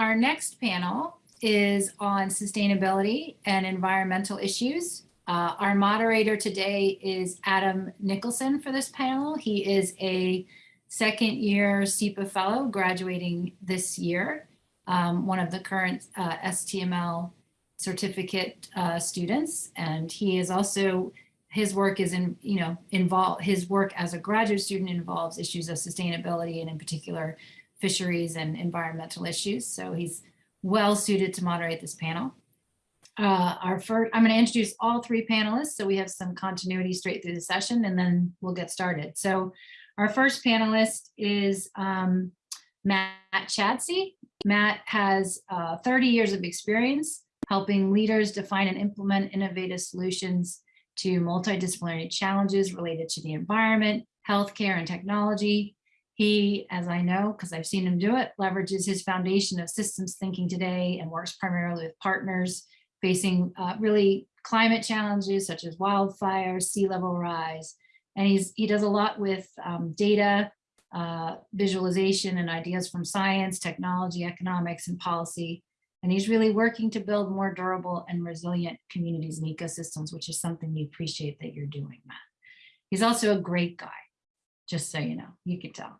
our next panel is on sustainability and environmental issues. Uh, our moderator today is Adam Nicholson for this panel. He is a second year CIPA fellow graduating this year, um, one of the current uh, STML certificate uh, students. And he is also, his work is in, you know, involved, his work as a graduate student involves issues of sustainability and in particular fisheries and environmental issues. So he's well suited to moderate this panel. Uh, our first, I'm going to introduce all three panelists so we have some continuity straight through the session and then we'll get started. So our first panelist is um, Matt Chadsey. Matt has uh, 30 years of experience helping leaders define and implement innovative solutions to multidisciplinary challenges related to the environment, healthcare, and technology. He, as I know, because I've seen him do it, leverages his foundation of systems thinking today and works primarily with partners facing uh, really climate challenges such as wildfires, sea level rise. And he's he does a lot with um, data, uh, visualization and ideas from science, technology, economics, and policy. And he's really working to build more durable and resilient communities and ecosystems, which is something we appreciate that you're doing, Matt. He's also a great guy, just so you know, you can tell.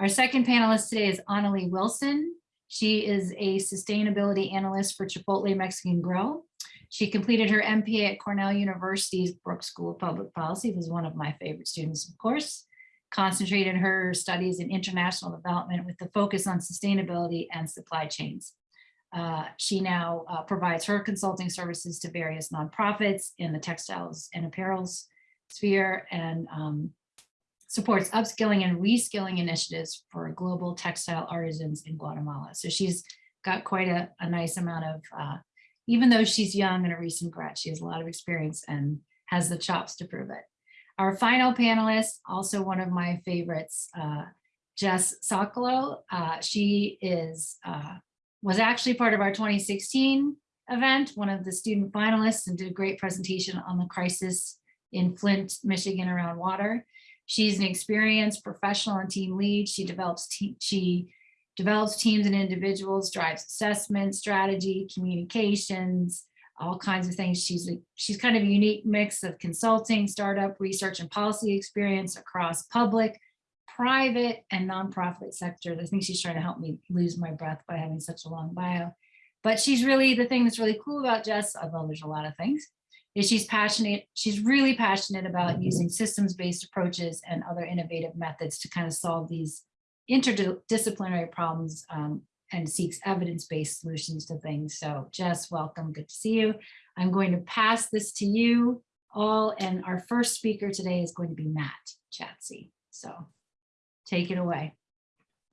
Our second panelist today is Annalie Wilson. She is a sustainability analyst for Chipotle Mexican Grill. She completed her MPA at Cornell University's Brooks School of Public Policy, was one of my favorite students, of course, concentrated her studies in international development with the focus on sustainability and supply chains. Uh, she now uh, provides her consulting services to various nonprofits in the textiles and apparels sphere and um, supports upskilling and reskilling initiatives for global textile artisans in Guatemala. So she's got quite a, a nice amount of, uh, even though she's young and a recent grad, she has a lot of experience and has the chops to prove it. Our final panelist, also one of my favorites, uh, Jess Sokolow. Uh, she is uh, was actually part of our 2016 event, one of the student finalists and did a great presentation on the crisis in Flint, Michigan around water. She's an experienced professional and team lead. She develops she develops teams and individuals, drives assessment, strategy, communications, all kinds of things. She's a, she's kind of a unique mix of consulting, startup, research, and policy experience across public, private, and nonprofit sectors. I think she's trying to help me lose my breath by having such a long bio. But she's really, the thing that's really cool about Jess, although there's a lot of things, is she's passionate, she's really passionate about using systems-based approaches and other innovative methods to kind of solve these interdisciplinary problems um, and seeks evidence-based solutions to things. So Jess, welcome, good to see you. I'm going to pass this to you all and our first speaker today is going to be Matt Chadsey. So take it away.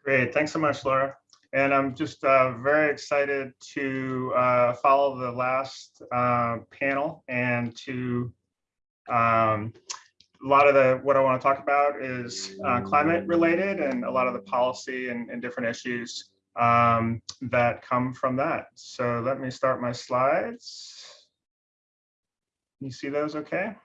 Great, thanks so much, Laura. And I'm just uh, very excited to uh, follow the last uh, panel and to um, a lot of the what I want to talk about is uh, climate related and a lot of the policy and, and different issues um, that come from that. So let me start my slides. You see those okay?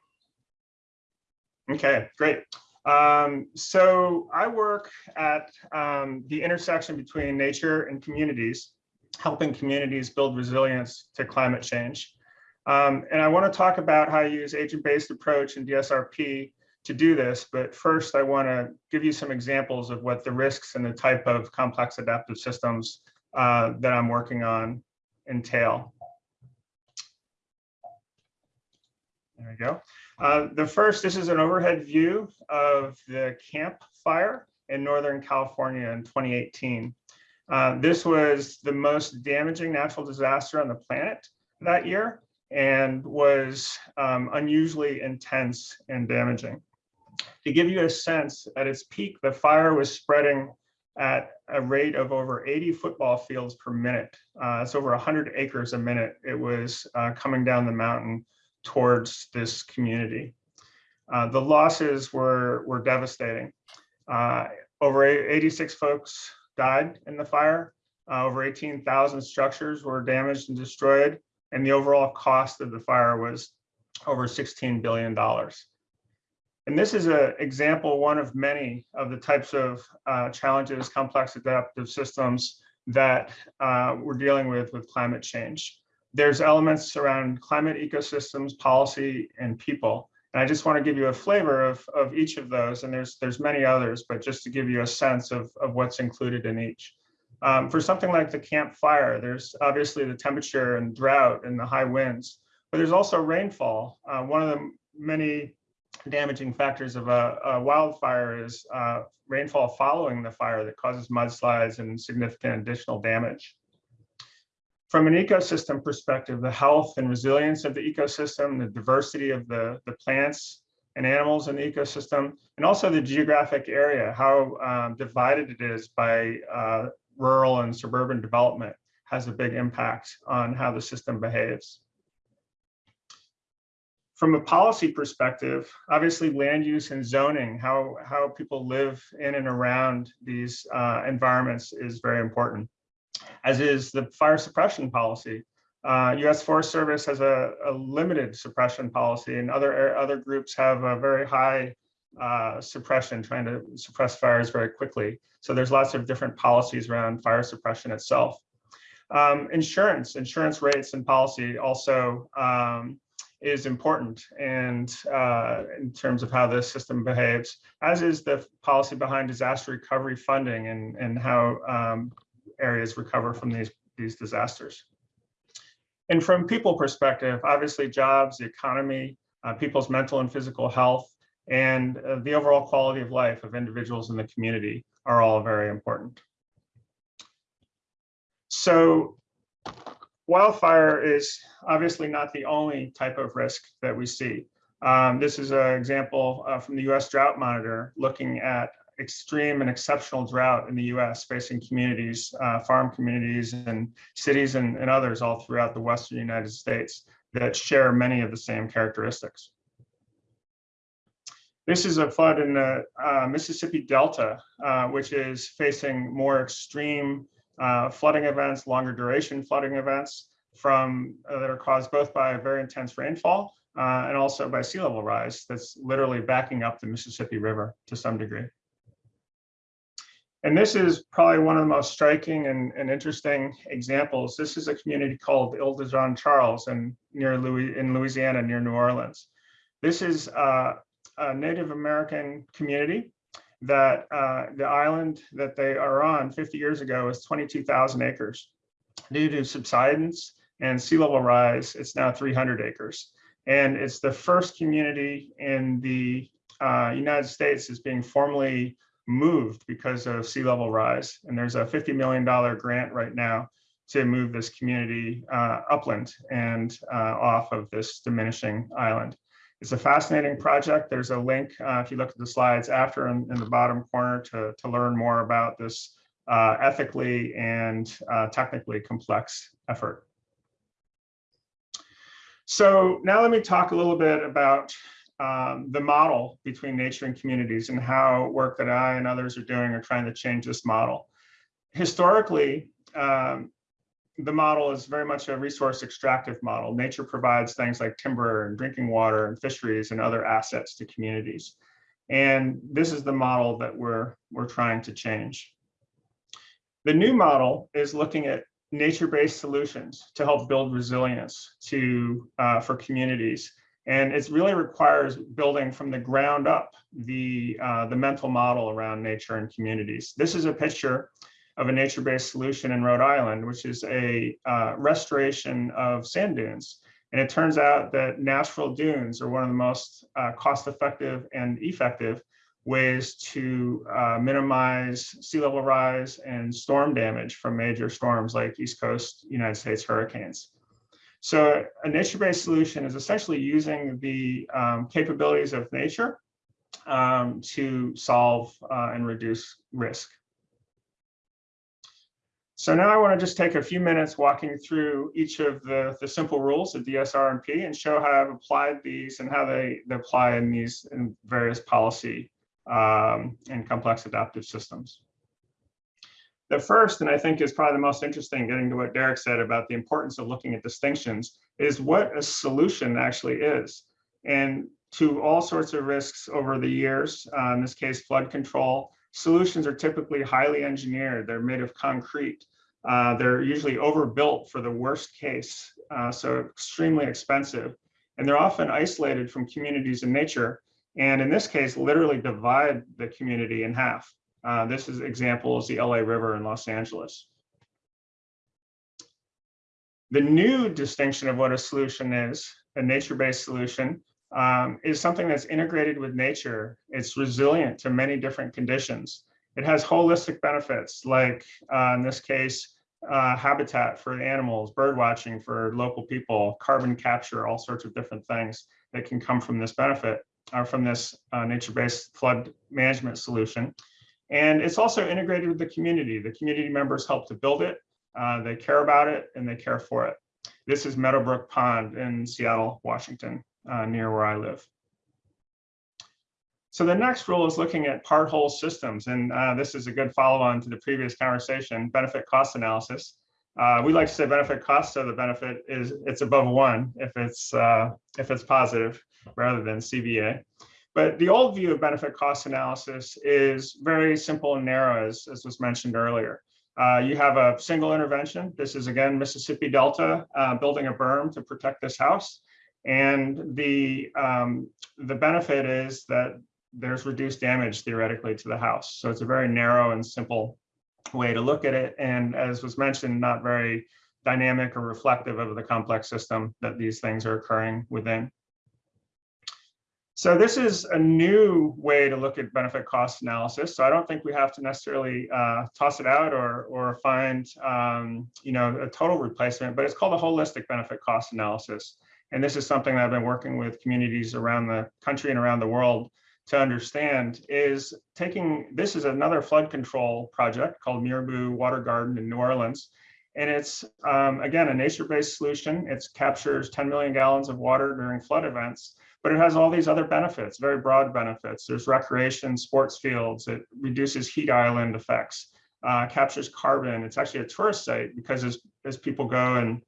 Okay, great. Um, so I work at um, the intersection between nature and communities, helping communities build resilience to climate change. Um, and I want to talk about how I use agent-based approach and DSRP to do this. But first, I want to give you some examples of what the risks and the type of complex adaptive systems uh, that I'm working on entail. There we go. Uh, the first, this is an overhead view of the Camp Fire in Northern California in 2018. Uh, this was the most damaging natural disaster on the planet that year and was um, unusually intense and damaging. To give you a sense, at its peak, the fire was spreading at a rate of over 80 football fields per minute. Uh, it's over 100 acres a minute. It was uh, coming down the mountain towards this community. Uh, the losses were, were devastating. Uh, over 86 folks died in the fire. Uh, over 18,000 structures were damaged and destroyed. And the overall cost of the fire was over $16 billion. And this is an example, one of many of the types of uh, challenges complex adaptive systems that uh, we're dealing with with climate change. There's elements around climate ecosystems, policy, and people. And I just want to give you a flavor of, of each of those. And there's there's many others, but just to give you a sense of, of what's included in each. Um, for something like the Camp Fire, there's obviously the temperature and drought and the high winds, but there's also rainfall. Uh, one of the many damaging factors of a, a wildfire is uh, rainfall following the fire that causes mudslides and significant additional damage. From an ecosystem perspective, the health and resilience of the ecosystem, the diversity of the, the plants and animals in the ecosystem, and also the geographic area, how um, divided it is by uh, rural and suburban development has a big impact on how the system behaves. From a policy perspective, obviously land use and zoning, how, how people live in and around these uh, environments is very important, as is the fire suppression policy. Uh, U.S. Forest Service has a, a, limited suppression policy and other, other groups have a very high uh, suppression, trying to suppress fires very quickly. So there's lots of different policies around fire suppression itself. Um, insurance, insurance rates and policy also um, is important and uh, in terms of how the system behaves, as is the policy behind disaster recovery funding and, and how um, areas recover from these, these disasters. And from people perspective, obviously jobs, the economy, uh, people's mental and physical health, and uh, the overall quality of life of individuals in the community are all very important. So wildfire is obviously not the only type of risk that we see. Um, this is an example uh, from the US Drought Monitor looking at extreme and exceptional drought in the US facing communities, uh, farm communities and cities and, and others all throughout the Western United States that share many of the same characteristics. This is a flood in the uh, Mississippi Delta, uh, which is facing more extreme uh, flooding events, longer duration flooding events from uh, that are caused both by very intense rainfall uh, and also by sea level rise that's literally backing up the Mississippi River to some degree. And this is probably one of the most striking and, and interesting examples. This is a community called Ile de Jean Charles in, near Louis, in Louisiana, near New Orleans. This is uh, a Native American community that uh, the island that they are on 50 years ago is 22,000 acres. Due to subsidence and sea level rise, it's now 300 acres. And it's the first community in the uh, United States is being formally moved because of sea level rise. And there's a $50 million grant right now to move this community uh, upland and uh, off of this diminishing island. It's a fascinating project. There's a link uh, if you look at the slides after in, in, the bottom corner to, to learn more about this uh, ethically and uh, technically complex effort. So now let me talk a little bit about um, the model between nature and communities and how work that I and others are doing are trying to change this model. Historically, um, the model is very much a resource extractive model. Nature provides things like timber and drinking water and fisheries and other assets to communities. And this is the model that we're, we're trying to change. The new model is looking at nature-based solutions to help build resilience to uh, for communities. And it really requires building from the ground up the, uh, the mental model around nature and communities. This is a picture of a nature-based solution in Rhode Island, which is a uh, restoration of sand dunes. And it turns out that natural dunes are one of the most uh, cost-effective and effective ways to uh, minimize sea level rise and storm damage from major storms like East Coast United States hurricanes. So a nature-based solution is essentially using the um, capabilities of nature um, to solve uh, and reduce risk. So now I want to just take a few minutes walking through each of the, the simple rules of DSRP and show how I've applied these and how they, they apply in these in various policy um, and complex adaptive systems. The first, and I think is probably the most interesting, getting to what Derek said about the importance of looking at distinctions, is what a solution actually is. And to all sorts of risks over the years, uh, in this case, flood control, solutions are typically highly engineered. They're made of concrete. Uh, they're usually overbuilt for the worst case, uh, so extremely expensive. And they're often isolated from communities in nature. And in this case, literally divide the community in half. Uh, this is example is the LA River in Los Angeles. The new distinction of what a solution is, a nature-based solution, um, is something that's integrated with nature. It's resilient to many different conditions. It has holistic benefits, like uh, in this case, uh, habitat for animals, bird watching for local people, carbon capture, all sorts of different things that can come from this benefit or from this uh, nature-based flood management solution. And it's also integrated with the community. The community members help to build it. Uh, they care about it and they care for it. This is Meadowbrook Pond in Seattle, Washington, uh, near where I live. So the next rule is looking at part whole systems. And uh, this is a good follow on to the previous conversation, benefit cost analysis. Uh, we like to say benefit cost so the benefit is it's above one if it's uh, if it's positive rather than CBA. But the old view of benefit cost analysis is very simple and narrow, as, as was mentioned earlier. Uh, you have a single intervention. This is again Mississippi Delta uh, building a berm to protect this house. And the, um, the benefit is that there's reduced damage theoretically to the house. So it's a very narrow and simple way to look at it. And as was mentioned, not very dynamic or reflective of the complex system that these things are occurring within. So this is a new way to look at benefit cost analysis. So I don't think we have to necessarily uh, toss it out or, or find um, you know, a total replacement, but it's called a holistic benefit cost analysis. And this is something that I've been working with communities around the country and around the world to understand is taking, this is another flood control project called Mirabeau Water Garden in New Orleans. And it's, um, again, a nature-based solution. It captures 10 million gallons of water during flood events, but it has all these other benefits, very broad benefits. There's recreation, sports fields, it reduces heat island effects, uh, captures carbon. It's actually a tourist site because as, as people go and,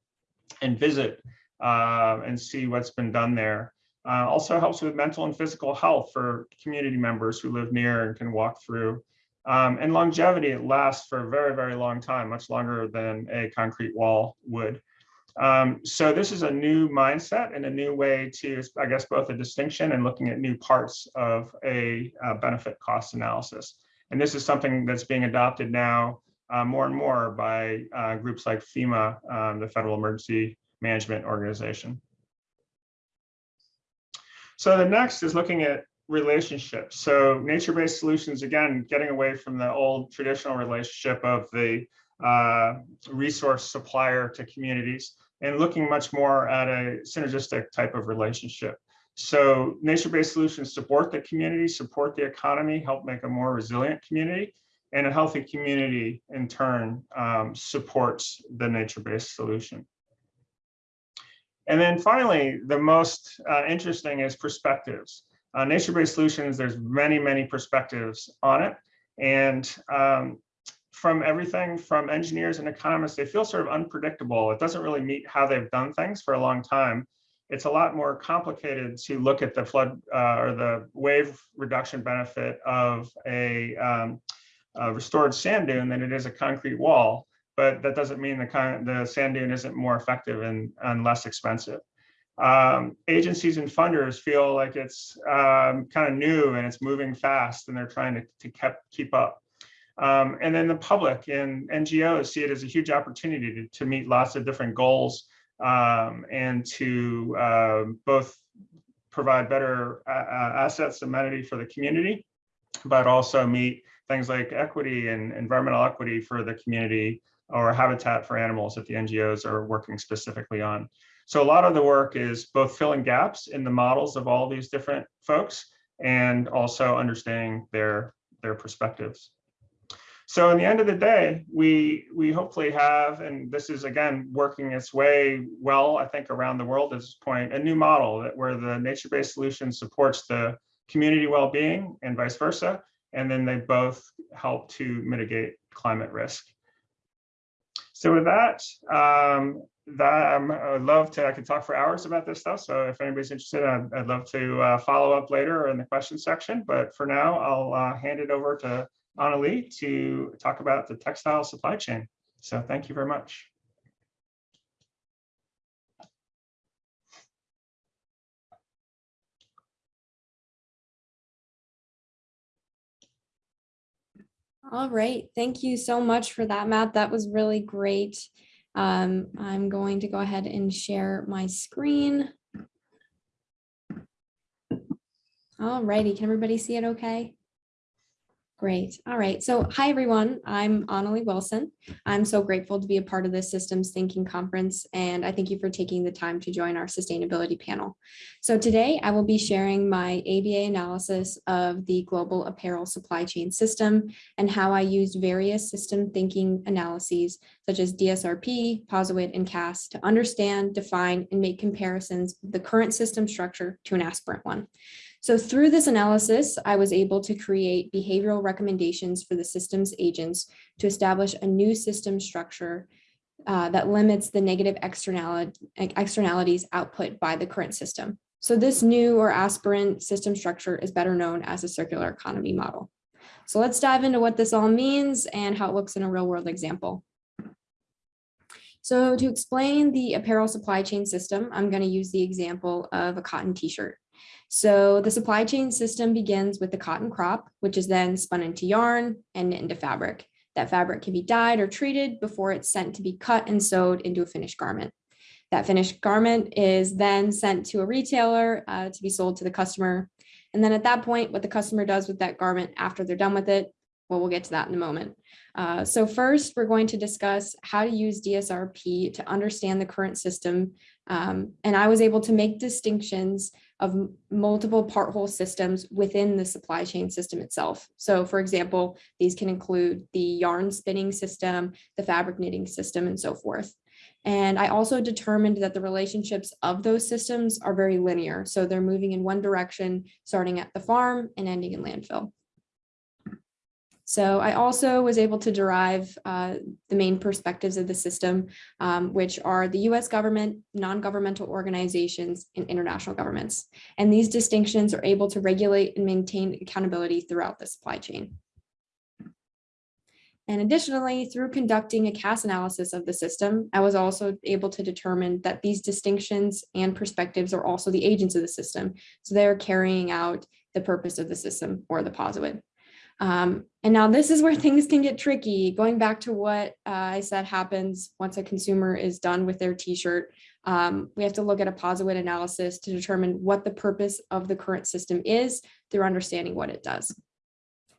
and visit uh, and see what's been done there, uh, also helps with mental and physical health for community members who live near and can walk through. Um, and longevity, it lasts for a very, very long time, much longer than a concrete wall would. Um, so this is a new mindset and a new way to, I guess, both a distinction and looking at new parts of a, a benefit cost analysis. And this is something that's being adopted now uh, more and more by uh, groups like FEMA, um, the Federal Emergency Management Organization. So the next is looking at relationships. So nature-based solutions, again, getting away from the old traditional relationship of the uh, resource supplier to communities and looking much more at a synergistic type of relationship. So nature-based solutions support the community, support the economy, help make a more resilient community, and a healthy community in turn um, supports the nature-based solution. And then finally, the most uh, interesting is perspectives. Uh, Nature-based solutions, there's many, many perspectives on it. And um, from everything from engineers and economists, they feel sort of unpredictable. It doesn't really meet how they've done things for a long time. It's a lot more complicated to look at the flood uh, or the wave reduction benefit of a, um, a restored sand dune than it is a concrete wall but that doesn't mean the kind the sand dune isn't more effective and, and less expensive. Um, agencies and funders feel like it's um, kind of new and it's moving fast and they're trying to, to keep, keep up. Um, and then the public and NGOs see it as a huge opportunity to, to meet lots of different goals um, and to uh, both provide better uh, assets amenity for the community, but also meet things like equity and environmental equity for the community or habitat for animals that the NGOs are working specifically on. So a lot of the work is both filling gaps in the models of all these different folks and also understanding their, their perspectives. So in the end of the day, we we hopefully have, and this is again working its way well, I think around the world at this point, a new model that where the nature-based solution supports the community well-being and vice versa, and then they both help to mitigate climate risk. So with that, um, that um, I would love to, I could talk for hours about this stuff. So if anybody's interested, I'd, I'd love to uh, follow up later in the question section. But for now, I'll uh, hand it over to Annalie to talk about the textile supply chain. So thank you very much. All right, thank you so much for that, Matt. That was really great. Um, I'm going to go ahead and share my screen. All righty, can everybody see it okay? Great. All right. So hi, everyone. I'm Annalie Wilson. I'm so grateful to be a part of this Systems Thinking Conference, and I thank you for taking the time to join our sustainability panel. So today I will be sharing my ABA analysis of the global apparel supply chain system and how I used various system thinking analyses such as DSRP, POSIT, and CAS to understand, define, and make comparisons of the current system structure to an aspirant one. So through this analysis, I was able to create behavioral recommendations for the system's agents to establish a new system structure uh, that limits the negative externality, externalities output by the current system. So this new or aspirant system structure is better known as a circular economy model. So let's dive into what this all means and how it looks in a real world example. So to explain the apparel supply chain system, I'm going to use the example of a cotton t-shirt. So the supply chain system begins with the cotton crop, which is then spun into yarn and knit into fabric. That fabric can be dyed or treated before it's sent to be cut and sewed into a finished garment. That finished garment is then sent to a retailer uh, to be sold to the customer. And then at that point, what the customer does with that garment after they're done with it, well, we'll get to that in a moment. Uh, so first, we're going to discuss how to use DSRP to understand the current system. Um, and I was able to make distinctions of multiple part whole systems within the supply chain system itself. So for example, these can include the yarn spinning system, the fabric knitting system, and so forth. And I also determined that the relationships of those systems are very linear. So they're moving in one direction, starting at the farm and ending in landfill. So I also was able to derive uh, the main perspectives of the system, um, which are the US government, non-governmental organizations, and international governments. And these distinctions are able to regulate and maintain accountability throughout the supply chain. And additionally, through conducting a CAS analysis of the system, I was also able to determine that these distinctions and perspectives are also the agents of the system. So they're carrying out the purpose of the system or the POSIT. Um, and now this is where things can get tricky. Going back to what uh, I said happens once a consumer is done with their t-shirt, um, we have to look at a POSIT analysis to determine what the purpose of the current system is through understanding what it does.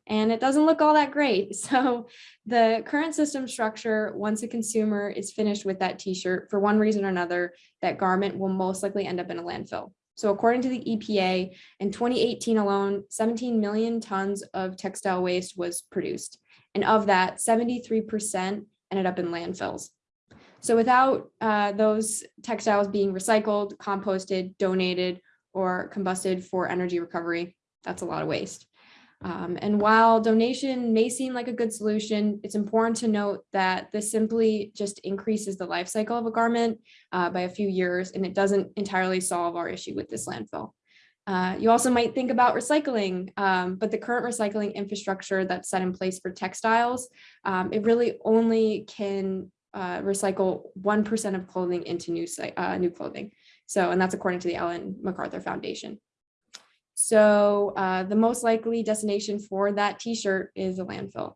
And it doesn't look all that great. So the current system structure, once a consumer is finished with that t-shirt, for one reason or another, that garment will most likely end up in a landfill. So according to the EPA, in 2018 alone, 17 million tons of textile waste was produced. And of that, 73% ended up in landfills. So without uh, those textiles being recycled, composted, donated, or combusted for energy recovery, that's a lot of waste. Um, and while donation may seem like a good solution, it's important to note that this simply just increases the life cycle of a garment uh, by a few years, and it doesn't entirely solve our issue with this landfill. Uh, you also might think about recycling, um, but the current recycling infrastructure that's set in place for textiles, um, it really only can uh, recycle 1% of clothing into new, uh, new clothing. So, and that's according to the Ellen MacArthur Foundation. So uh, the most likely destination for that t-shirt is a landfill.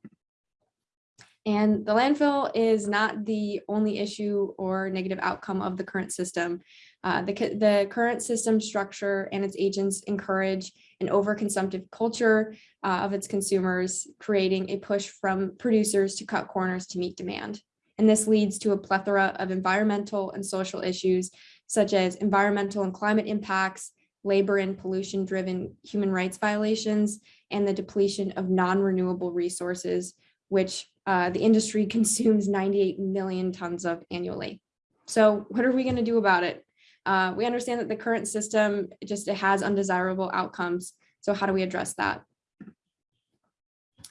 And the landfill is not the only issue or negative outcome of the current system. Uh, the, the current system structure and its agents encourage an overconsumptive culture uh, of its consumers, creating a push from producers to cut corners to meet demand. And this leads to a plethora of environmental and social issues, such as environmental and climate impacts, labor and pollution driven human rights violations, and the depletion of non-renewable resources, which uh, the industry consumes 98 million tons of annually. So what are we going to do about it? Uh, we understand that the current system just it has undesirable outcomes. So how do we address that?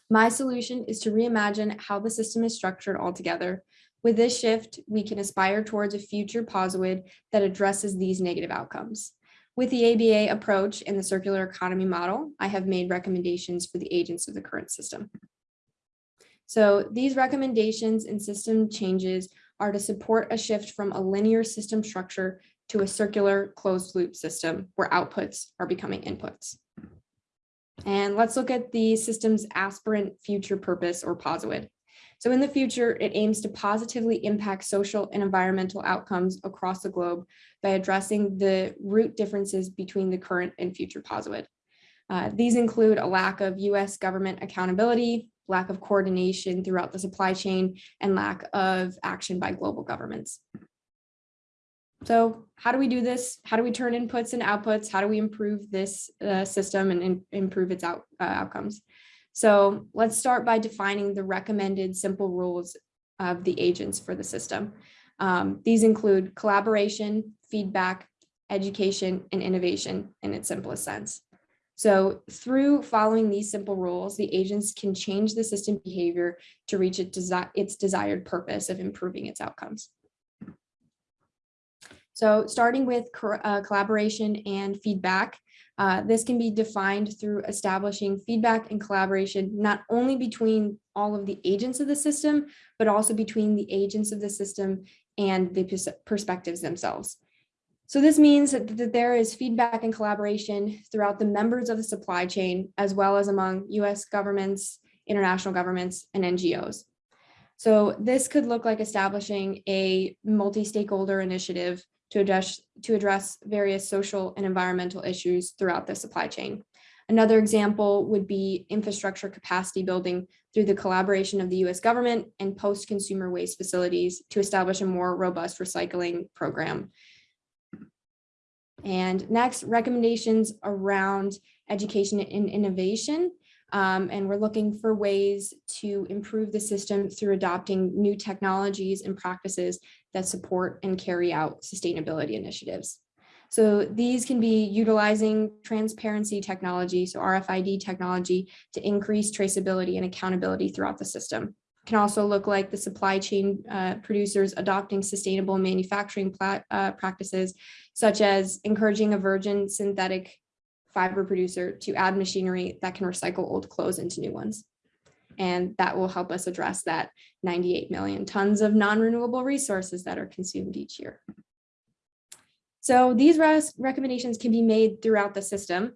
My solution is to reimagine how the system is structured altogether. With this shift, we can aspire towards a future POSIT that addresses these negative outcomes. With the ABA approach and the circular economy model, I have made recommendations for the agents of the current system. So these recommendations and system changes are to support a shift from a linear system structure to a circular closed loop system where outputs are becoming inputs. And let's look at the system's aspirant future purpose or POSIT. So in the future, it aims to positively impact social and environmental outcomes across the globe by addressing the root differences between the current and future POSIT. Uh, these include a lack of US government accountability, lack of coordination throughout the supply chain, and lack of action by global governments. So how do we do this? How do we turn inputs and outputs? How do we improve this uh, system and, and improve its out, uh, outcomes? So let's start by defining the recommended simple rules of the agents for the system. Um, these include collaboration, feedback, education, and innovation in its simplest sense. So through following these simple rules, the agents can change the system behavior to reach its, desi its desired purpose of improving its outcomes. So starting with uh, collaboration and feedback, uh, this can be defined through establishing feedback and collaboration, not only between all of the agents of the system, but also between the agents of the system and the pers perspectives themselves. So this means that, that there is feedback and collaboration throughout the members of the supply chain, as well as among US governments, international governments, and NGOs. So this could look like establishing a multi-stakeholder initiative to address, to address various social and environmental issues throughout the supply chain. Another example would be infrastructure capacity building through the collaboration of the US government and post-consumer waste facilities to establish a more robust recycling program. And next, recommendations around education and innovation. Um, and we're looking for ways to improve the system through adopting new technologies and practices that support and carry out sustainability initiatives. So these can be utilizing transparency technology, so RFID technology to increase traceability and accountability throughout the system. It can also look like the supply chain uh, producers adopting sustainable manufacturing uh, practices, such as encouraging a virgin synthetic fiber producer to add machinery that can recycle old clothes into new ones. And that will help us address that 98 million tons of non-renewable resources that are consumed each year. So these recommendations can be made throughout the system,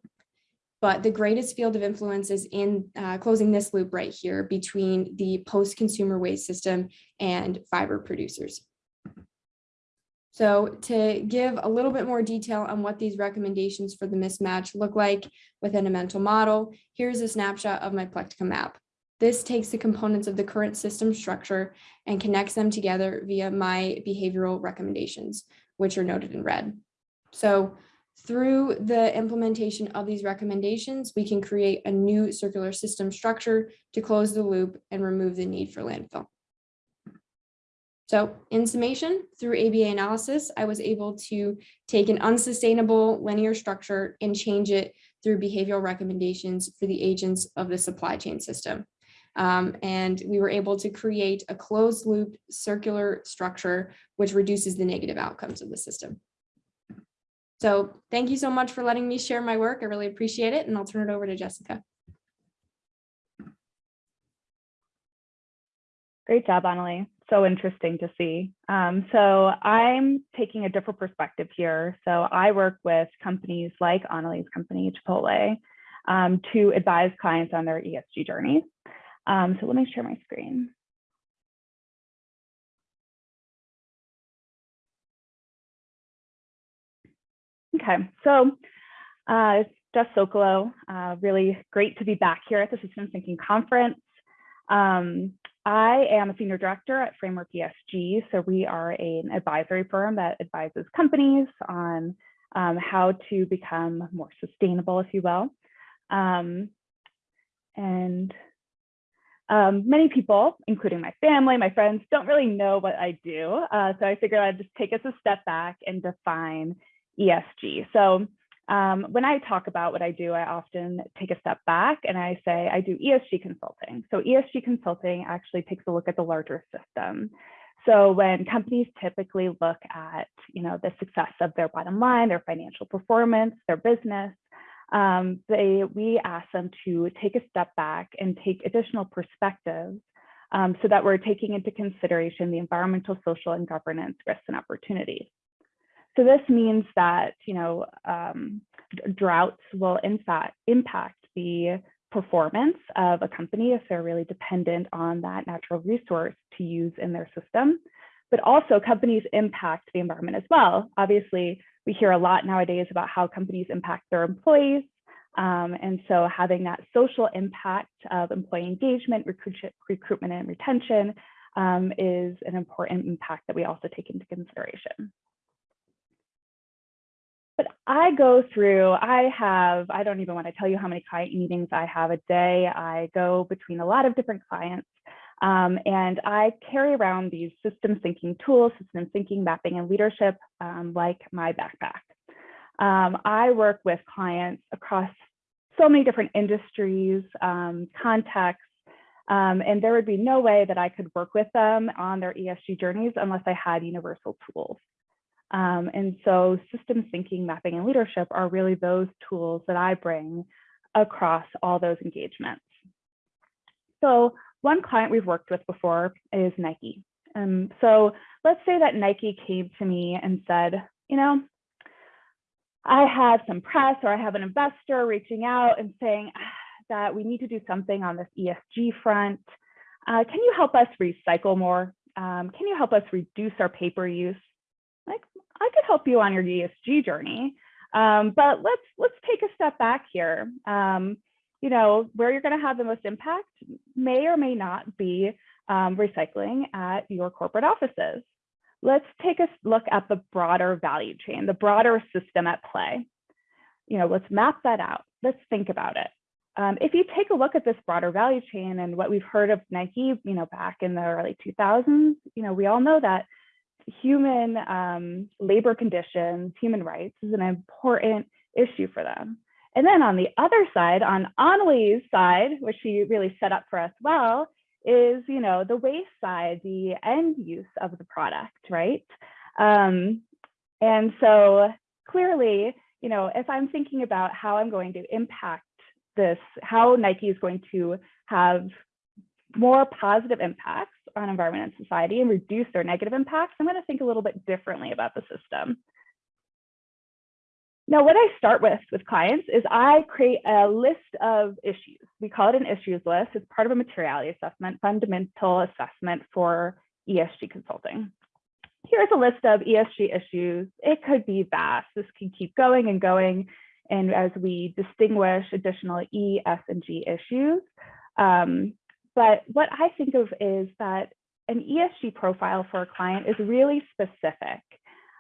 but the greatest field of influence is in uh, closing this loop right here between the post-consumer waste system and fiber producers. So to give a little bit more detail on what these recommendations for the mismatch look like within a mental model, here's a snapshot of my Plectica map. This takes the components of the current system structure and connects them together via my behavioral recommendations, which are noted in red. So through the implementation of these recommendations, we can create a new circular system structure to close the loop and remove the need for landfill. So in summation, through ABA analysis, I was able to take an unsustainable linear structure and change it through behavioral recommendations for the agents of the supply chain system. Um, and we were able to create a closed loop circular structure, which reduces the negative outcomes of the system. So thank you so much for letting me share my work. I really appreciate it. And I'll turn it over to Jessica. Great job, Annalie so interesting to see. Um, so I'm taking a different perspective here. So I work with companies like Annalie's company, Chipotle, um, to advise clients on their ESG journeys. Um, so let me share my screen. Okay, so uh, Jess Socolow, uh, really great to be back here at the Systems Thinking Conference. Um, I am a senior director at Framework ESG. So we are an advisory firm that advises companies on um, how to become more sustainable, if you will. Um, and um, many people, including my family, my friends, don't really know what I do. Uh, so I figured I'd just take us a step back and define ESG. So um, when I talk about what I do, I often take a step back and I say I do ESG consulting. So ESG consulting actually takes a look at the larger system. So when companies typically look at, you know, the success of their bottom line, their financial performance, their business, um, they we ask them to take a step back and take additional perspectives um, so that we're taking into consideration the environmental, social, and governance risks and opportunities. So this means that, you know, um, droughts will in fact impact the performance of a company if they're really dependent on that natural resource to use in their system. But also companies impact the environment as well. Obviously, we hear a lot nowadays about how companies impact their employees. Um, and so having that social impact of employee engagement, recruit recruitment and retention um, is an important impact that we also take into consideration. But I go through, I have, I don't even want to tell you how many client meetings I have a day. I go between a lot of different clients um, and I carry around these system thinking tools, system thinking, mapping, and leadership um, like my backpack. Um, I work with clients across so many different industries, um, contexts, um, and there would be no way that I could work with them on their ESG journeys unless I had universal tools. Um, and so systems thinking, mapping, and leadership are really those tools that I bring across all those engagements. So one client we've worked with before is Nike. Um, so let's say that Nike came to me and said, you know, I have some press or I have an investor reaching out and saying ah, that we need to do something on this ESG front. Uh, can you help us recycle more? Um, can you help us reduce our paper use? Like, I could help you on your ESG journey, um, but let's let's take a step back here. Um, you know, where you're going to have the most impact may or may not be um, recycling at your corporate offices. Let's take a look at the broader value chain, the broader system at play. You know, let's map that out. Let's think about it. Um, if you take a look at this broader value chain and what we've heard of Nike, you know, back in the early 2000s, you know, we all know that human um, labor conditions, human rights is an important issue for them. And then on the other side, on Annalie's side, which she really set up for us well, is you know the waste side, the end use of the product, right? Um, and so clearly, you know, if I'm thinking about how I'm going to impact this, how Nike is going to have more positive impacts on environment and society and reduce their negative impacts, I'm going to think a little bit differently about the system. Now, what I start with with clients is I create a list of issues. We call it an issues list. It's part of a materiality assessment, fundamental assessment for ESG consulting. Here's a list of ESG issues. It could be vast. This can keep going and going. And as we distinguish additional E, S, and G issues. Um, but what I think of is that an ESG profile for a client is really specific.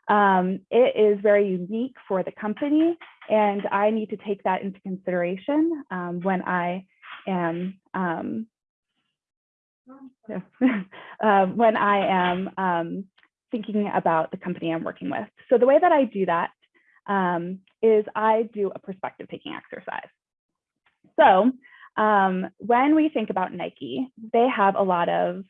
Um, it is very unique for the company, and I need to take that into consideration um, when I am um, uh, when I am um, thinking about the company I'm working with. So the way that I do that um, is I do a perspective taking exercise. So um, when we think about Nike, they have a lot of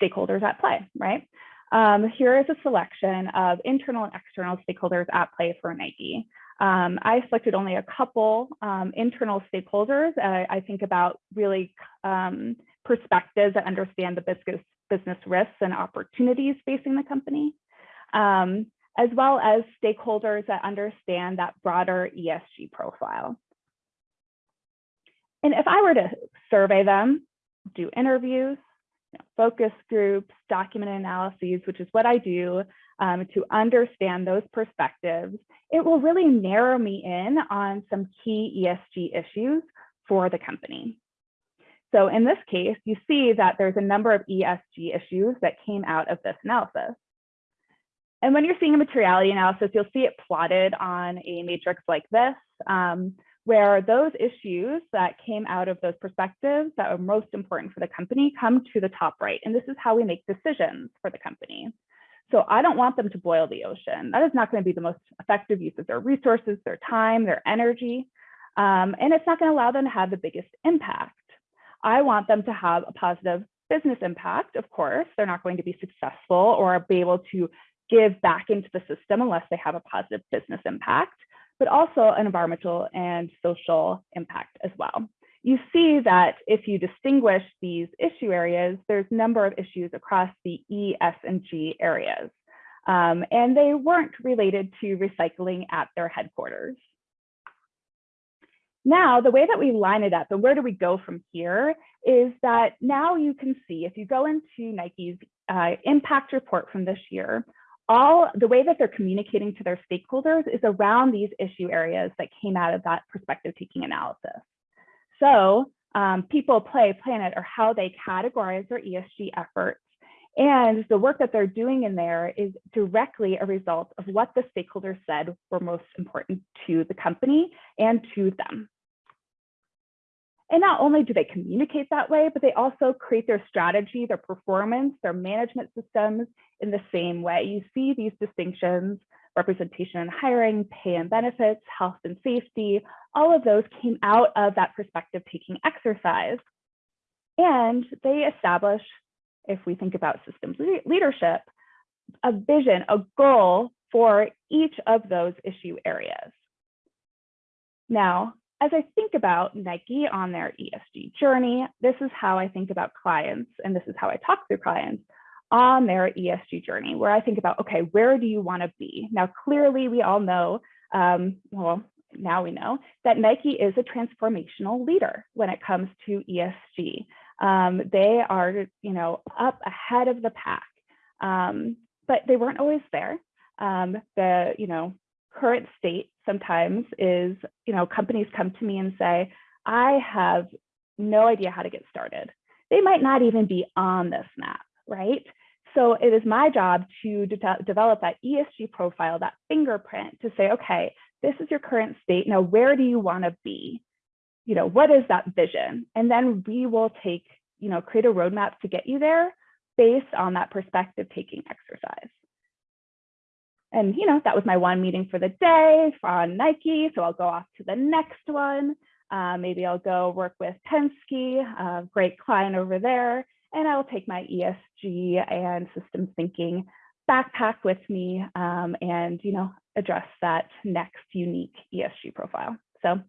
stakeholders at play, right? Um, here is a selection of internal and external stakeholders at play for Nike. Um, I selected only a couple um, internal stakeholders. Uh, I think about really um, perspectives that understand the business, business risks and opportunities facing the company, um, as well as stakeholders that understand that broader ESG profile. And if I were to survey them, do interviews, focus groups, document analyses, which is what I do um, to understand those perspectives, it will really narrow me in on some key ESG issues for the company. So in this case, you see that there's a number of ESG issues that came out of this analysis. And when you're seeing a materiality analysis, you'll see it plotted on a matrix like this. Um, where those issues that came out of those perspectives that are most important for the company come to the top right. And this is how we make decisions for the company. So I don't want them to boil the ocean. That is not going to be the most effective use of their resources, their time, their energy. Um, and it's not going to allow them to have the biggest impact. I want them to have a positive business impact, of course. They're not going to be successful or be able to give back into the system unless they have a positive business impact but also an environmental and social impact as well. you see that if you distinguish these issue areas, there's a number of issues across the E, S, and G areas. Um, and they weren't related to recycling at their headquarters. Now, the way that we line it up and where do we go from here is that now you can see if you go into Nike's uh, impact report from this year, all the way that they're communicating to their stakeholders is around these issue areas that came out of that perspective taking analysis. So um, people, play, planet are how they categorize their ESG efforts. And the work that they're doing in there is directly a result of what the stakeholders said were most important to the company and to them. And not only do they communicate that way, but they also create their strategy, their performance, their management systems in the same way. You see these distinctions, representation and hiring, pay and benefits, health and safety, all of those came out of that perspective taking exercise. And they establish, if we think about systems le leadership, a vision, a goal for each of those issue areas. Now, as I think about Nike on their ESG journey, this is how I think about clients, and this is how I talk to clients on their ESG journey, where I think about, okay, where do you want to be? Now, clearly, we all know, um, well, now we know that Nike is a transformational leader when it comes to ESG. Um, they are, you know, up ahead of the pack, um, but they weren't always there. Um, the, you know, current state sometimes is, you know, companies come to me and say, I have no idea how to get started. They might not even be on this map, right? So it is my job to de develop that ESG profile, that fingerprint to say, okay, this is your current state. Now, where do you want to be? You know, what is that vision? And then we will take, you know, create a roadmap to get you there based on that perspective taking exercise. And, you know, that was my one meeting for the day on Nike. So I'll go off to the next one. Uh, maybe I'll go work with Penske, a great client over there, and I will take my ESG and systems thinking backpack with me um, and, you know, address that next unique ESG profile. So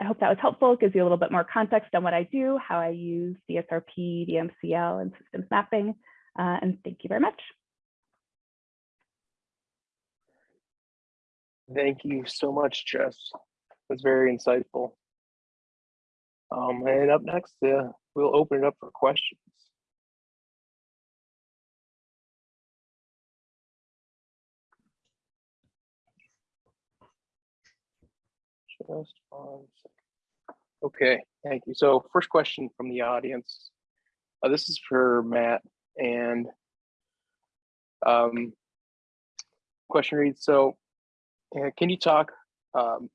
I hope that was helpful. It gives you a little bit more context on what I do, how I use DSRP, VMCL, and systems mapping. Uh, and thank you very much. Thank you so much, Jess. That's very insightful. Um, and up next, uh, we'll open it up for questions. Just one second. Okay, thank you. So first question from the audience. Uh, this is for Matt and um, question reads, so can you talk um,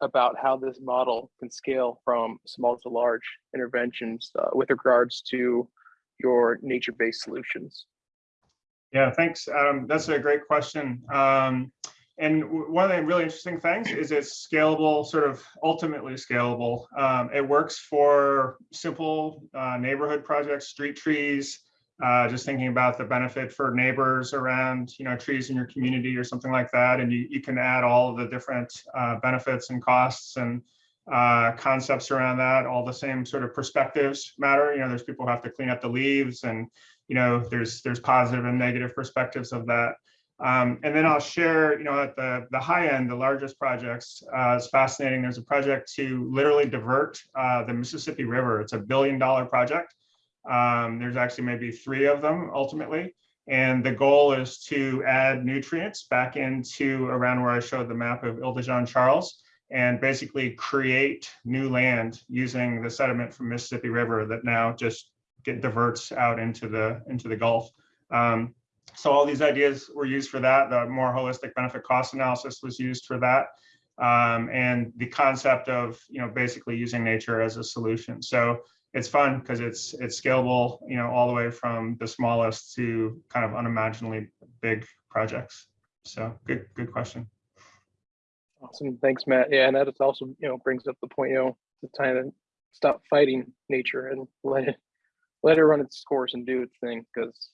about how this model can scale from small to large interventions uh, with regards to your nature-based solutions? Yeah, thanks, Adam. That's a great question. Um, and one of the really interesting things is it's scalable, sort of ultimately scalable. Um, it works for simple uh, neighborhood projects, street trees, uh, just thinking about the benefit for neighbors around, you know, trees in your community or something like that. And you, you can add all of the different uh, benefits and costs and uh, concepts around that. All the same sort of perspectives matter. You know, there's people who have to clean up the leaves and, you know, there's there's positive and negative perspectives of that. Um, and then I'll share, you know, at the, the high end, the largest projects, uh, it's fascinating. There's a project to literally divert uh, the Mississippi River. It's a billion dollar project. Um, there's actually maybe three of them ultimately. And the goal is to add nutrients back into around where I showed the map of Isle de Jean Charles and basically create new land using the sediment from Mississippi River that now just get diverts out into the into the Gulf. Um, so all these ideas were used for that. The more holistic benefit cost analysis was used for that. Um, and the concept of, you know, basically using nature as a solution. So it's fun because it's it's scalable, you know, all the way from the smallest to kind of unimaginably big projects. So good, good question. Awesome, thanks, Matt. Yeah, and that is also, you know, brings up the point, you know, the time to stop fighting nature and let it let it run its course and do its thing because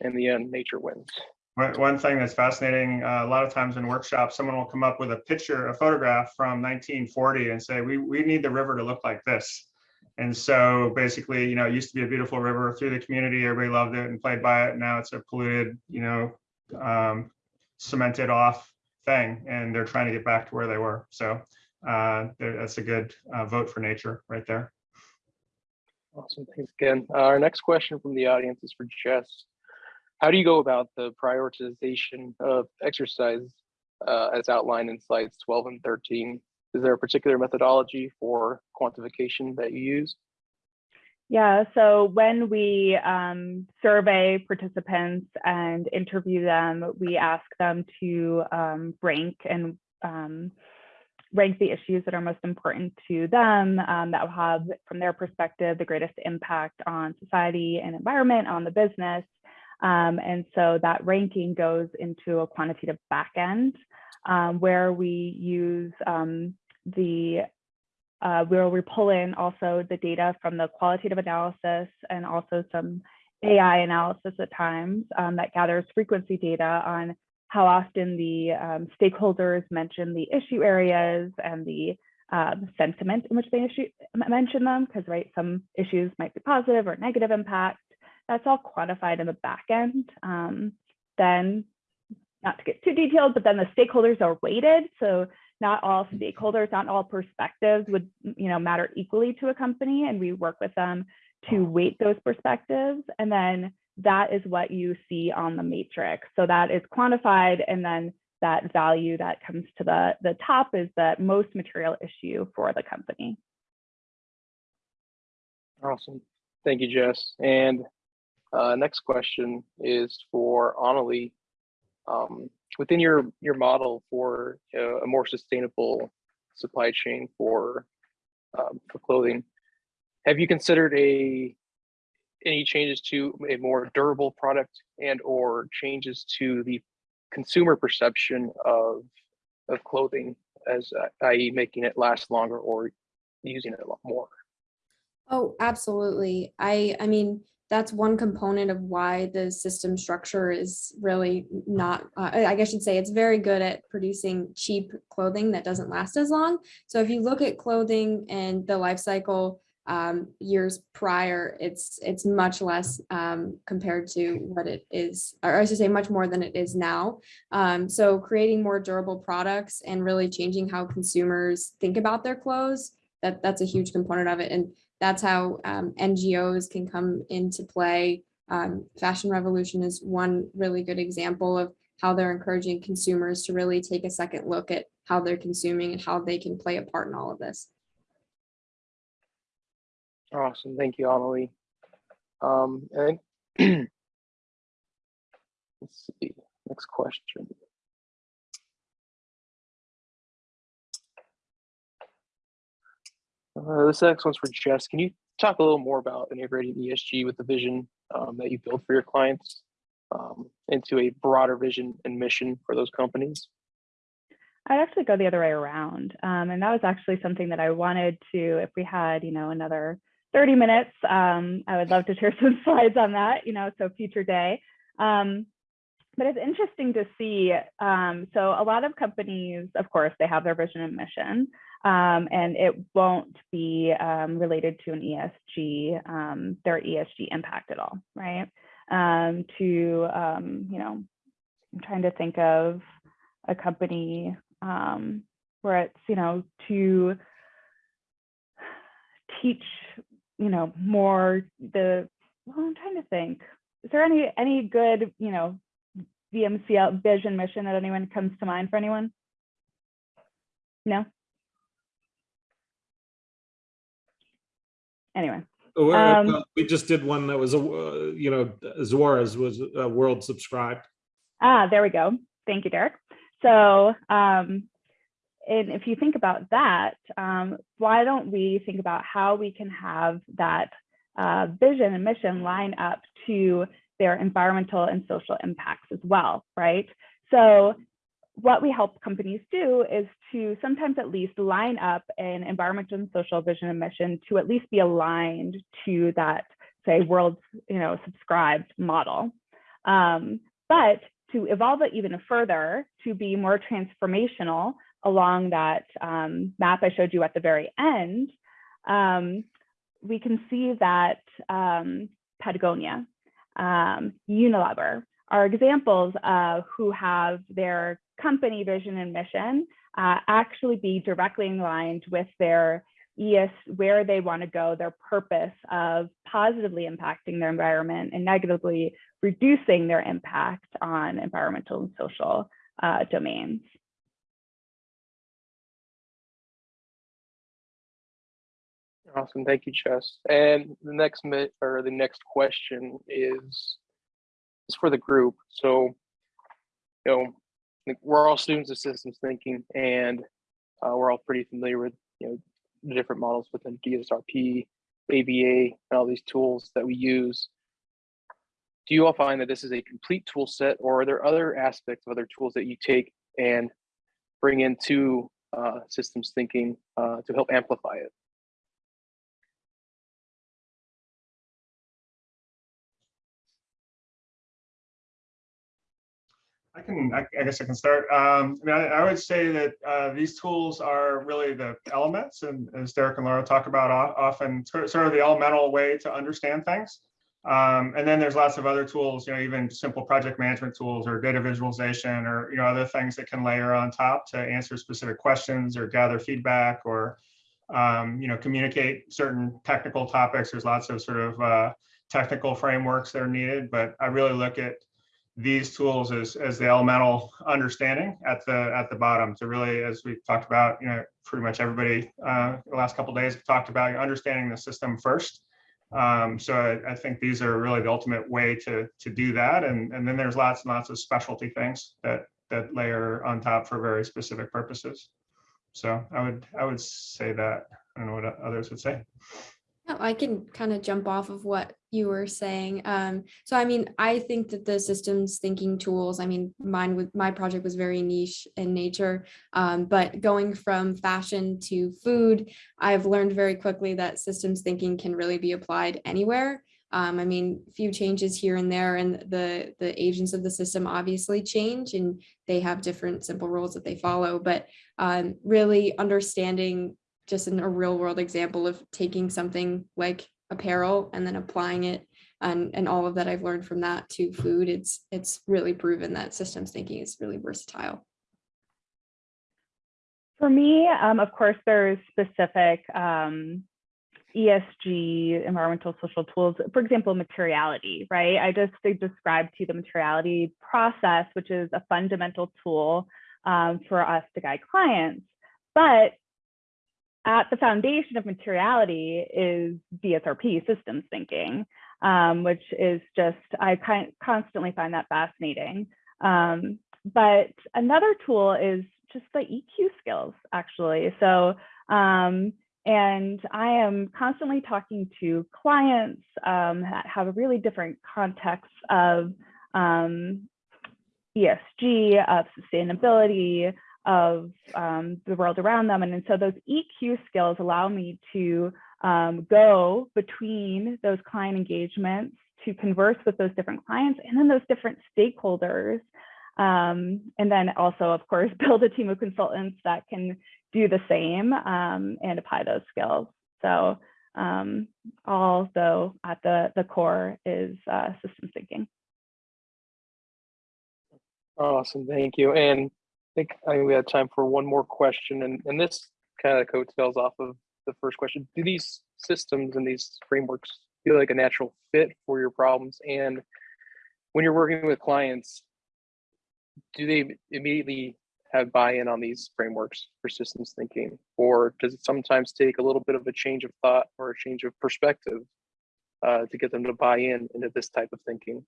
in the end, nature wins. One, one thing that's fascinating, uh, a lot of times in workshops, someone will come up with a picture, a photograph from 1940 and say, we, we need the river to look like this. And so basically, you know, it used to be a beautiful river through the community. Everybody loved it and played by it. Now it's a polluted, you know, um, cemented off thing, and they're trying to get back to where they were. So uh, that's a good uh, vote for nature right there. Awesome, thanks again. Uh, Our next question from the audience is for Jess. How do you go about the prioritization of exercise uh, as outlined in slides 12 and 13? Is there a particular methodology for quantification that you use? Yeah, so when we um, survey participants and interview them, we ask them to um, rank and um, rank the issues that are most important to them um, that will have, from their perspective, the greatest impact on society and environment, on the business. Um, and so that ranking goes into a quantitative backend um, where we use um, the uh, where we pull in also the data from the qualitative analysis and also some AI analysis at times um, that gathers frequency data on how often the um, stakeholders mention the issue areas and the um, sentiment in which they issue, mention them, because right, some issues might be positive or negative impact. That's all quantified in the back end. Um, then, not to get too detailed, but then the stakeholders are weighted. So not all stakeholders, not all perspectives would you know matter equally to a company, and we work with them to weight those perspectives, and then that is what you see on the matrix. So that is quantified, and then that value that comes to the the top is the most material issue for the company. Awesome. Thank you, Jess. And uh, next question is for Annalie. Um, within your your model for a more sustainable supply chain for um, for clothing, have you considered a any changes to a more durable product and or changes to the consumer perception of of clothing as uh, i.e. making it last longer or using it a lot more? Oh, absolutely. I, I mean, that's one component of why the system structure is really not, uh, I guess you'd say it's very good at producing cheap clothing that doesn't last as long. So if you look at clothing and the life cycle um, years prior, it's, it's much less um, compared to what it is, or I should say much more than it is now. Um, so creating more durable products and really changing how consumers think about their clothes, that, that's a huge component of it. And that's how um, NGOs can come into play. Um, Fashion Revolution is one really good example of how they're encouraging consumers to really take a second look at how they're consuming and how they can play a part in all of this. Awesome, thank you, Amelie. Um, and let's see, next question. Uh, this next one's for Jess. Can you talk a little more about integrating ESG with the vision um, that you build for your clients um, into a broader vision and mission for those companies? I'd actually go the other way around. Um, and that was actually something that I wanted to, if we had, you know, another 30 minutes, um, I would love to share some slides on that, you know, so future day. Um, but it's interesting to see. Um, so a lot of companies, of course, they have their vision and mission, um, and it won't be um, related to an ESG, um, their ESG impact at all, right? Um, to, um, you know, I'm trying to think of a company where it's, you know, to teach, you know, more the, well, I'm trying to think, is there any, any good, you know, VMCL vision mission that anyone comes to mind for anyone? No? Anyway, Oh, Um, We just did one that was, a uh, you know, Zuora's was uh, world subscribed. ah, there we go. Thank you, Derek. So, um, and if you think about that, um, why don't we think about how we can have that uh, vision and mission line up to their environmental and social impacts as well, right? So what we help companies do is to sometimes at least line up an environmental and social vision and mission to at least be aligned to that, say, world, you know, subscribed model. Um, but to evolve it even further to be more transformational along that um, map I showed you at the very end, um, we can see that um, Patagonia, um, Unilever are examples of who have their company vision and mission uh, actually be directly aligned with their ES, where they want to go, their purpose of positively impacting their environment and negatively reducing their impact on environmental and social uh, domains. Awesome, thank you, Jess. And the next or the next question is is for the group. So, you know, we're all students of systems thinking, and uh, we're all pretty familiar with you know the different models within DSRP, CBA, and all these tools that we use. Do you all find that this is a complete tool set, or are there other aspects of other tools that you take and bring into uh, systems thinking uh, to help amplify it? I can, I I guess I can start. Um, I mean, I, I would say that, uh, these tools are really the elements and as Derek and Laura talk about often sort of the elemental way to understand things. Um, and then there's lots of other tools, you know, even simple project management tools or data visualization or, you know, other things that can layer on top to answer specific questions or gather feedback or, um, you know, communicate certain technical topics. There's lots of sort of, uh, technical frameworks that are needed, but I really look at these tools as, as the elemental understanding at the at the bottom to really, as we've talked about, you know, pretty much everybody uh, the last couple days talked about understanding the system first. Um, so I, I think these are really the ultimate way to to do that. And, and then there's lots and lots of specialty things that that layer on top for very specific purposes. So I would I would say that. I don't know what others would say. Yeah, I can kind of jump off of what you were saying. Um, so I mean, I think that the systems thinking tools, I mean, mine with my project was very niche in nature. Um, but going from fashion to food, I've learned very quickly that systems thinking can really be applied anywhere. Um, I mean, few changes here and there and the the agents of the system obviously change and they have different simple rules that they follow, but um, really understanding just in a real world example of taking something like apparel and then applying it and, and all of that I've learned from that to food, it's, it's really proven that systems thinking is really versatile. For me, um, of course, there's specific um, ESG, environmental social tools, for example, materiality, right? I just described to you the materiality process, which is a fundamental tool um, for us to guide clients. But at the foundation of materiality is DSRP systems thinking, um, which is just, I kind constantly find that fascinating. Um, but another tool is just the EQ skills, actually. So, um, and I am constantly talking to clients um, that have a really different context of um, ESG, of sustainability, of um, the world around them. And, and so those EQ skills allow me to um, go between those client engagements to converse with those different clients and then those different stakeholders. Um, and then also, of course, build a team of consultants that can do the same um, and apply those skills. So um, although at the, the core is uh, systems thinking. Awesome, thank you. And think I think we have time for one more question, and and this kind of coattails off of the first question. Do these systems and these frameworks feel like a natural fit for your problems? And when you're working with clients, do they immediately have buy-in on these frameworks for systems thinking, or does it sometimes take a little bit of a change of thought or a change of perspective uh, to get them to buy in into this type of thinking?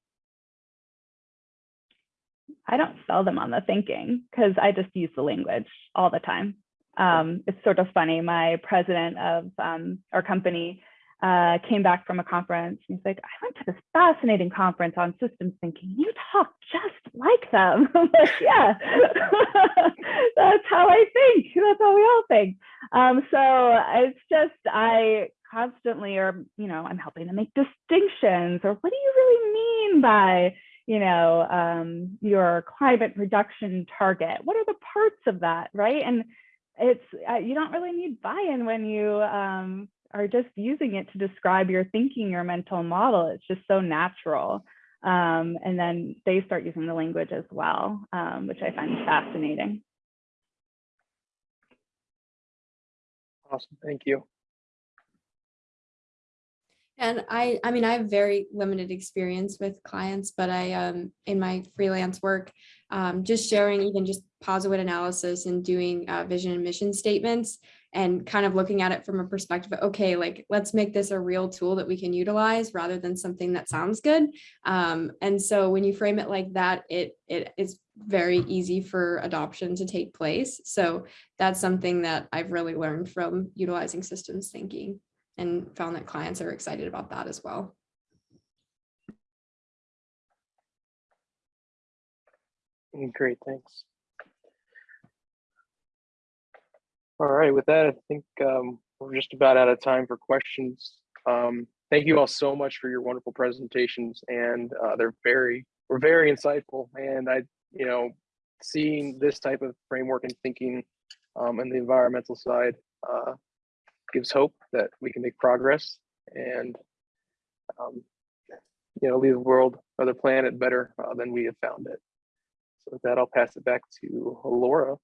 I don't sell them on the thinking because I just use the language all the time. Um, it's sort of funny. My president of um, our company uh, came back from a conference. And he's like, I went to this fascinating conference on systems thinking. You talk just like them. I'm like, yeah, that's how I think. That's how we all think. Um, so it's just, I constantly are, you know, I'm helping to make distinctions or what do you really mean by you know, um, your climate reduction target. What are the parts of that, right? And it's uh, you don't really need buy-in when you um, are just using it to describe your thinking, your mental model. It's just so natural. Um, and then they start using the language as well, um, which I find fascinating. Awesome, thank you. And I, I mean, I have very limited experience with clients, but I, um, in my freelance work, um, just sharing even just positive analysis and doing uh, vision and mission statements and kind of looking at it from a perspective of, okay, like, let's make this a real tool that we can utilize rather than something that sounds good. Um, and so when you frame it like that, it, it is very easy for adoption to take place. So that's something that I've really learned from utilizing systems thinking and found that clients are excited about that as well. Great, thanks. All right, with that, I think um, we're just about out of time for questions. Um, Thank you all so much for your wonderful presentations and uh, they're very, were very insightful. And I, you know, seeing this type of framework and thinking um, and the environmental side uh, gives hope that we can make progress and, um, you know, leave the world or the planet better uh, than we have found it. So with that, I'll pass it back to Laura